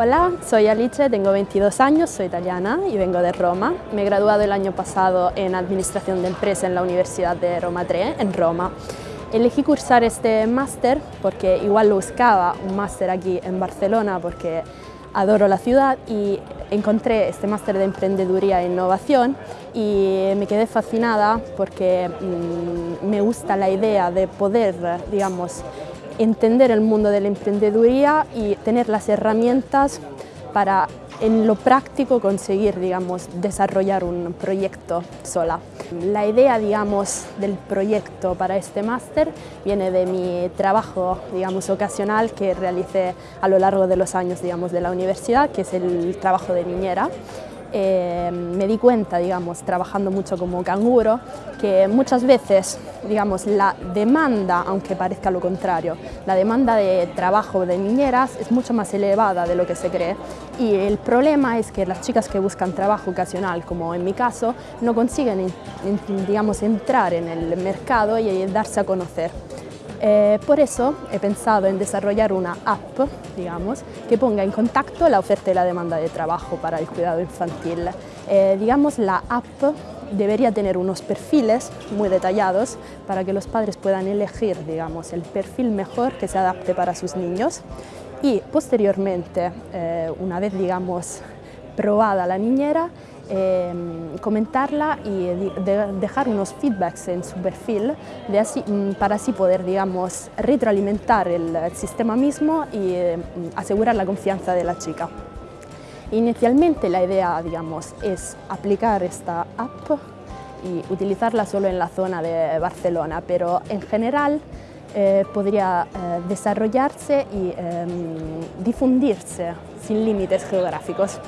Hola, soy Alice, tengo 22 años, soy italiana y vengo de Roma. Me he graduado el año pasado en Administración de Empresa en la Universidad de Roma 3, en Roma. Elegí cursar este máster porque igual lo buscaba, un máster aquí en Barcelona porque adoro la ciudad y encontré este máster de Emprendeduría e Innovación y me quedé fascinada porque mmm, me gusta la idea de poder, digamos, entender el mundo de la emprendeduría y tener las herramientas para en lo práctico conseguir digamos, desarrollar un proyecto sola. La idea digamos, del proyecto para este máster viene de mi trabajo digamos, ocasional que realicé a lo largo de los años digamos, de la universidad, que es el trabajo de niñera. Eh, me di cuenta, digamos, trabajando mucho como canguro, que muchas veces, digamos, la demanda, aunque parezca lo contrario, la demanda de trabajo de niñeras es mucho más elevada de lo que se cree y el problema es que las chicas que buscan trabajo ocasional, como en mi caso, no consiguen, digamos, entrar en el mercado y darse a conocer. Eh, por eso he pensado en desarrollar una app, digamos, que ponga en contacto la oferta y la demanda de trabajo para el cuidado infantil. Eh, digamos, la app debería tener unos perfiles muy detallados para que los padres puedan elegir, digamos, el perfil mejor que se adapte para sus niños y posteriormente, eh, una vez, digamos, probada la niñera, Em, comentarla y dejar unos feedbacks en su perfil de así, mm, para así poder digamos, retroalimentar el, sistema mismo y em, asegurar la confianza de la chica. Inicialmente la idea digamos, es aplicar esta app y utilizarla solo en la zona de Barcelona, pero en general eh, podría eh, desarrollarse y em, difundirse sin límites geográficos.